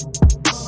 Oh.